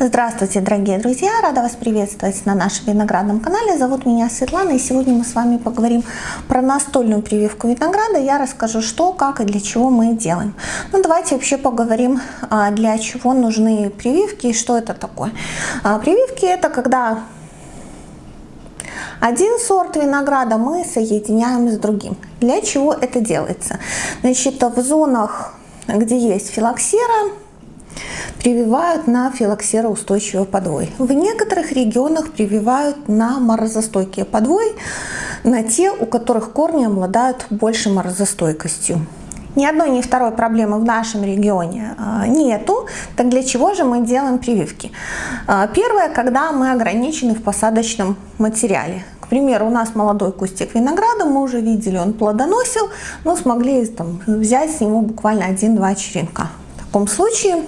Здравствуйте, дорогие друзья! Рада вас приветствовать на нашем виноградном канале. Зовут меня Светлана, и сегодня мы с вами поговорим про настольную прививку винограда. Я расскажу, что, как и для чего мы делаем. Ну, давайте вообще поговорим, а, для чего нужны прививки и что это такое. А, прививки – это когда один сорт винограда мы соединяем с другим. Для чего это делается? Значит, в зонах, где есть филоксера, прививают на филоксероустойчивый подвой. В некоторых регионах прививают на морозостойкие подвой, на те, у которых корни обладают большей морозостойкостью. Ни одной, ни второй проблемы в нашем регионе а, нету. Так для чего же мы делаем прививки? А, первое, когда мы ограничены в посадочном материале. К примеру, у нас молодой кустик винограда, мы уже видели, он плодоносил, но смогли там, взять с него буквально один-два черенка. В таком случае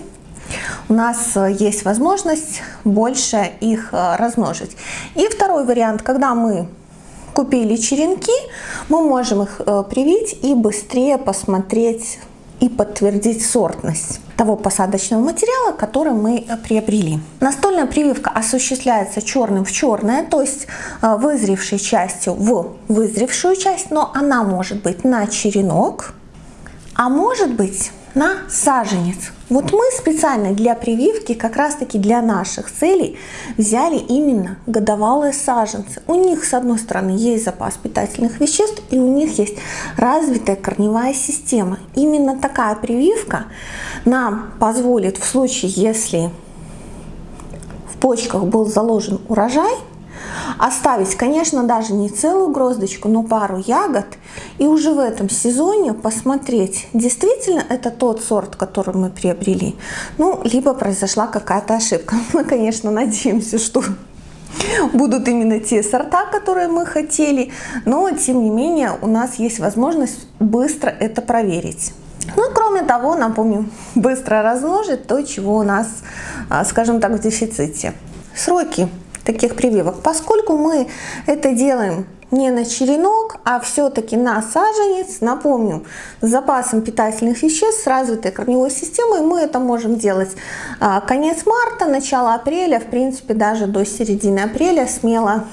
у нас э, есть возможность больше их э, размножить. И второй вариант, когда мы купили черенки, мы можем их э, привить и быстрее посмотреть и подтвердить сортность того посадочного материала, который мы приобрели. Настольная прививка осуществляется черным в черное, то есть вызревшей частью в вызревшую часть, но она может быть на черенок, а может быть на саженец. Вот мы специально для прививки, как раз таки для наших целей, взяли именно годовалые саженцы. У них, с одной стороны, есть запас питательных веществ, и у них есть развитая корневая система. Именно такая прививка нам позволит в случае, если в почках был заложен урожай, Оставить, конечно, даже не целую гроздочку, но пару ягод. И уже в этом сезоне посмотреть, действительно это тот сорт, который мы приобрели. Ну, либо произошла какая-то ошибка. Мы, конечно, надеемся, что будут именно те сорта, которые мы хотели, но тем не менее у нас есть возможность быстро это проверить. Ну кроме того, напомню, быстро размножить то, чего у нас, а, скажем так, в дефиците. Сроки таких прививок. Поскольку мы это делаем не на черенок, а все-таки на саженец, напомню, с запасом питательных веществ, с развитой корневой системой, мы это можем делать а, конец марта, начало апреля, в принципе, даже до середины апреля смело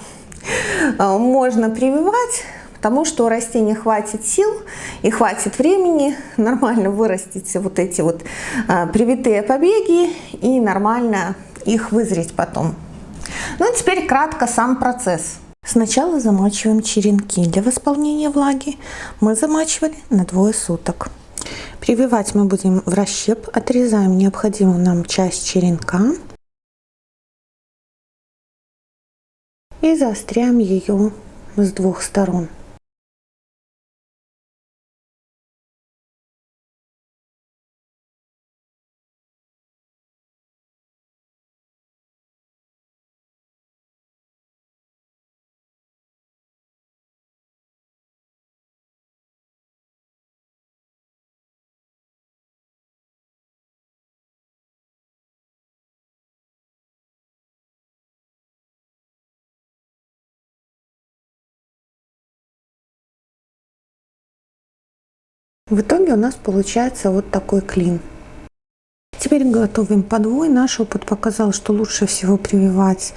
а, можно прививать, потому что у растения хватит сил и хватит времени нормально вырастить вот эти вот а, привитые побеги и нормально их вызреть потом. Ну и теперь кратко сам процесс. Сначала замачиваем черенки. Для восполнения влаги мы замачивали на двое суток. Прививать мы будем в расщеп. Отрезаем необходимую нам часть черенка. И заостряем ее с двух сторон. В итоге у нас получается вот такой клин. Теперь готовим подвой. Наш опыт показал, что лучше всего прививать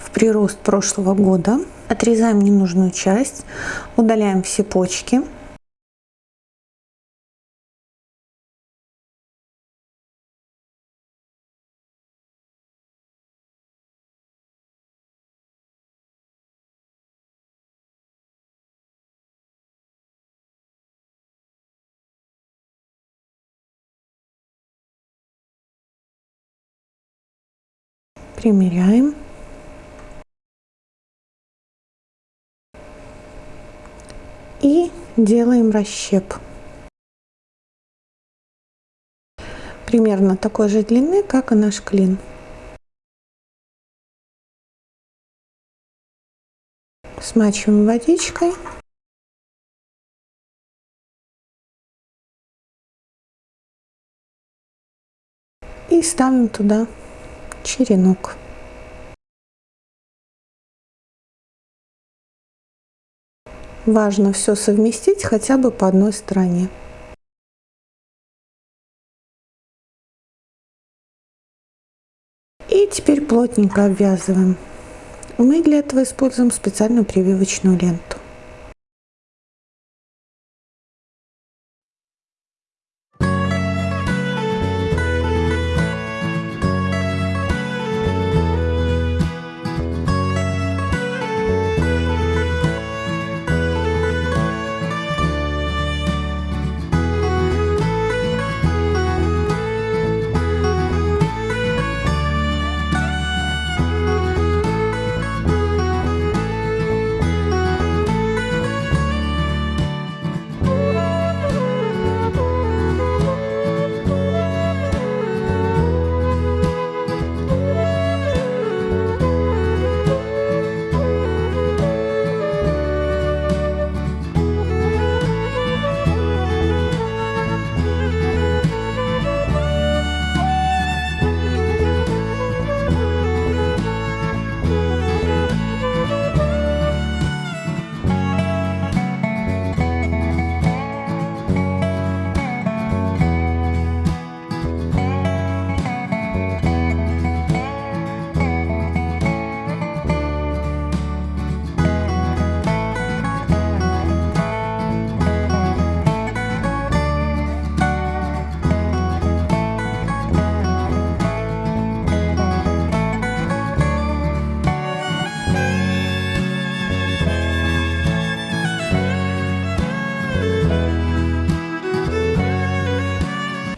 в прирост прошлого года. Отрезаем ненужную часть, удаляем все почки. Примеряем. И делаем расщеп. Примерно такой же длины, как и наш клин. Смачиваем водичкой. И ставим туда черенок. Важно все совместить хотя бы по одной стороне. И теперь плотненько обвязываем. Мы для этого используем специальную прививочную ленту.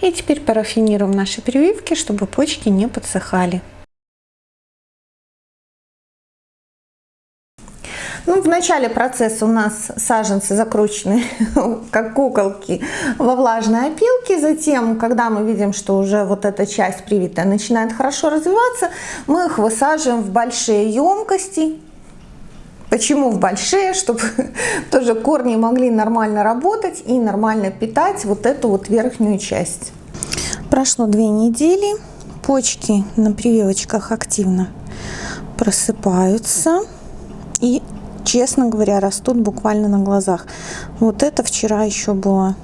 И теперь парафинируем наши прививки, чтобы почки не подсыхали. Ну, в начале процесса у нас саженцы закручены, как куколки, во влажной опилке. Затем, когда мы видим, что уже вот эта часть привитая начинает хорошо развиваться, мы их высаживаем в большие емкости. Почему в большие? Чтобы тоже корни могли нормально работать и нормально питать вот эту вот верхнюю часть. Прошло две недели, почки на прививочках активно просыпаются и, честно говоря, растут буквально на глазах. Вот это вчера еще было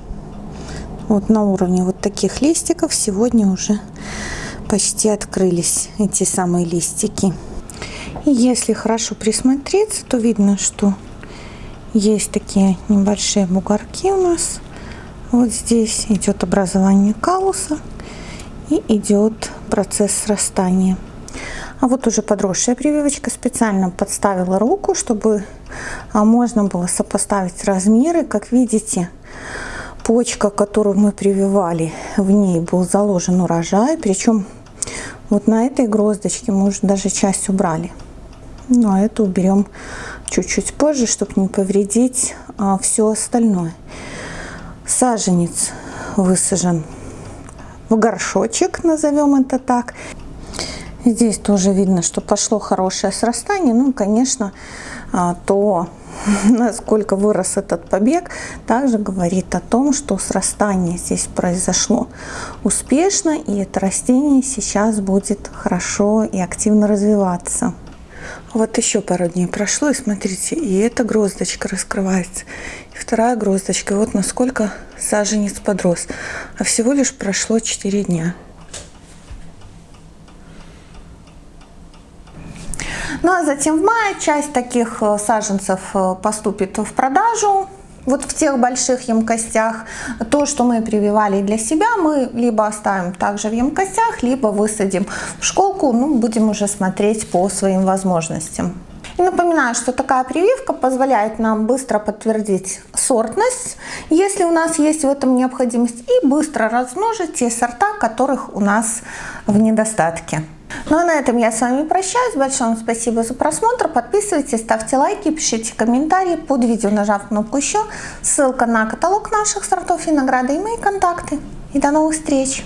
вот на уровне вот таких листиков, сегодня уже почти открылись эти самые листики. И если хорошо присмотреться, то видно, что есть такие небольшие бугорки у нас. Вот здесь идет образование калуса и идет процесс срастания. А вот уже подросшая прививочка специально подставила руку, чтобы а, можно было сопоставить размеры. Как видите, почка, которую мы прививали, в ней был заложен урожай. Причем вот на этой гроздочке мы уже даже часть убрали. Ну а эту уберем чуть-чуть позже, чтобы не повредить а, все остальное. Саженец высажен в горшочек, назовем это так. Здесь тоже видно, что пошло хорошее срастание. Ну, конечно, то, насколько вырос этот побег, также говорит о том, что срастание здесь произошло успешно, и это растение сейчас будет хорошо и активно развиваться. Вот еще пару дней прошло, и смотрите, и эта гроздочка раскрывается, и вторая гроздочка. Вот насколько саженец подрос. А всего лишь прошло 4 дня. Ну а затем в мае часть таких э, саженцев э, поступит в продажу вот в тех больших емкостях. То, что мы прививали для себя, мы либо оставим также в емкостях, либо высадим в школку, ну, будем уже смотреть по своим возможностям. И напоминаю, что такая прививка позволяет нам быстро подтвердить сортность, если у нас есть в этом необходимость, и быстро размножить те сорта, которых у нас в недостатке. Ну а на этом я с вами прощаюсь. Большое вам спасибо за просмотр. Подписывайтесь, ставьте лайки, пишите комментарии под видео, нажав кнопку еще. Ссылка на каталог наших сортов винограда и мои контакты. И до новых встреч!